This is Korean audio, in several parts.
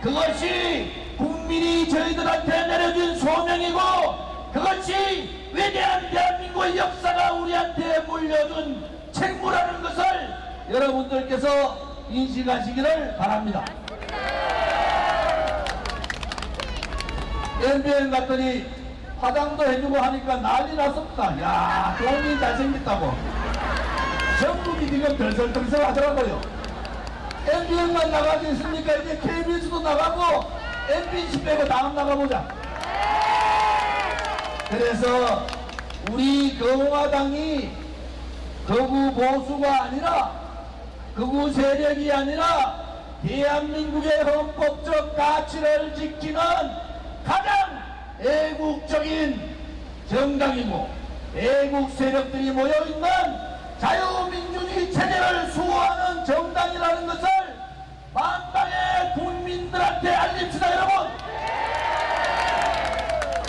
그것이 국민이 저희들한테 내려준 소명이고 그것이 위대한 대한민국의 역사가 우리한테 물려준 책무라는 것을 여러분들께서 인식하시기를 바랍니다. MBN 갔더니 화장도 해주고 하니까 난리 났었다. 야, 돈이 잘생겼다고. 전국이 지금 덜설덜설 하더라고요. MBN만 나가지 있습니까? 이제 KBS도 나가고 MBC 빼고 다음 나가보자. 그래서 우리 공화당이 거구 보수가 아니라 극우 세력이 아니라 대한민국의 헌법적 가치를 지키는 가장 애국적인 정당이고 애국 세력들이 모여있는 자유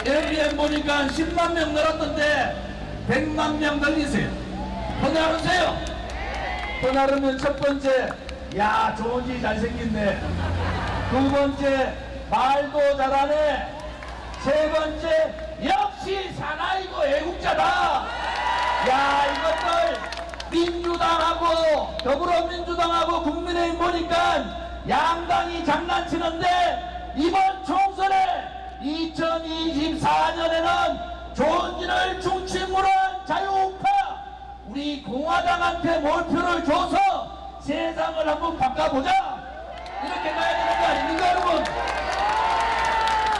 MBN 보니까 10만 명 늘었던데 100만 명 늘리세요. 더 나누세요. 더 나르면 첫 번째 야 좋은지 잘생겼네 두 번째 말도 잘하네. 세 번째 역시 사나이고 애국자다. 야 이것들 민주당하고 더불어민주당하고 국민의힘 보니까 양당이 장난치는데 이번 총선에 2024년에는 좋은지를 중심으로 한 자유우파 우리 공화당한테 몰표를 줘서 세상을 한번 바꿔보자. 이렇게 가야 되는 거 아닙니까 여러분?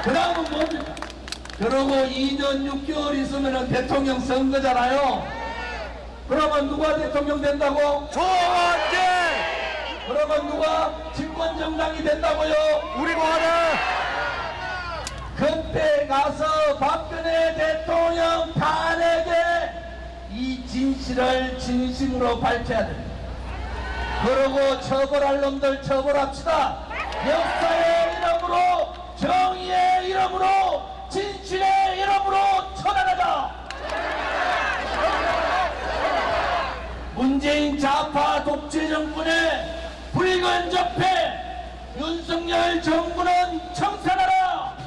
그 다음은 뭡니까? 그러고 2년 6개월 있으면 대통령 선거잖아요. 그러면 누가 대통령 된다고? 조원재 그러면 누가 집권정당이 된다고요? 진실을 진심으로 밝혀야 됩니다. 그러고 처벌할 놈들 처벌합시다. 역사의 이름으로 정의의 이름으로 진실의 이름으로 처단하자. 문재인 좌파 독재 정권의 붉은 적폐 윤석열 정부는 청산하라.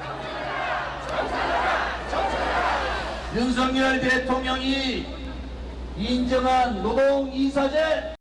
윤석열 대통령이 인정한 노동 이사제